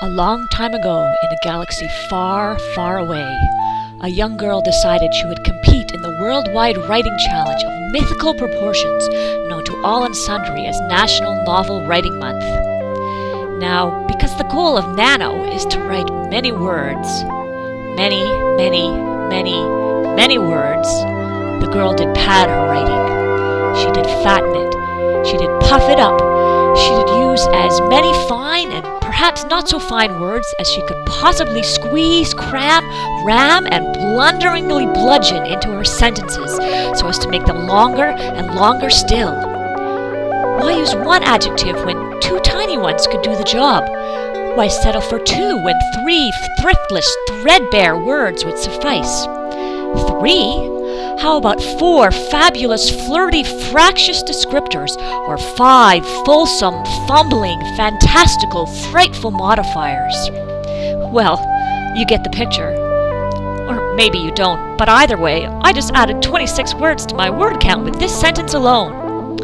A long time ago, in a galaxy far, far away, a young girl decided she would compete in the worldwide writing challenge of mythical proportions known to all and sundry as National Novel Writing Month. Now, because the goal of Nano is to write many words, many, many, many, many words, the girl did pad her writing. She did fatten it. She did puff it up. She did use as many fine and perhaps not so fine words as she could possibly squeeze, cram, ram, and blunderingly bludgeon into her sentences so as to make them longer and longer still. Why use one adjective when two tiny ones could do the job? Why settle for two when three thriftless, threadbare words would suffice? Three? How about four fabulous, flirty, fractious descriptors, or five fulsome, fumbling, fantastical, frightful modifiers? Well, you get the picture. Or maybe you don't, but either way, I just added 26 words to my word count with this sentence alone.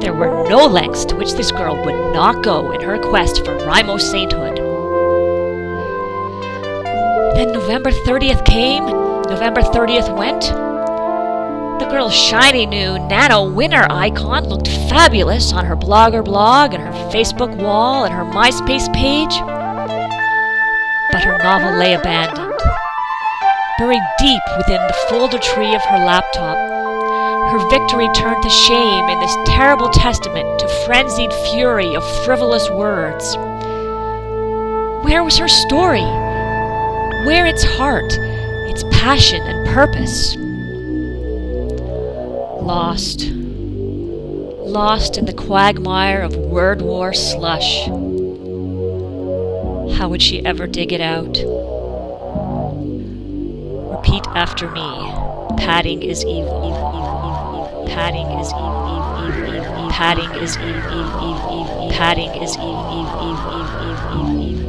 There were no lengths to which this girl would not go in her quest for WriMo sainthood. Then November 30th came, November 30th went, girl's shiny new nano winner icon looked fabulous on her blogger blog and her Facebook wall and her MySpace page. But her novel lay abandoned, buried deep within the folder tree of her laptop. Her victory turned to shame in this terrible testament to frenzied fury of frivolous words. Where was her story? Where its heart, its passion and purpose? Lost. Lost in the quagmire of word war slush. How would she ever dig it out? Repeat after me. Padding is evil. evil, evil, evil. Padding is evil. Padding is evil. Padding is evil. evil, evil, evil.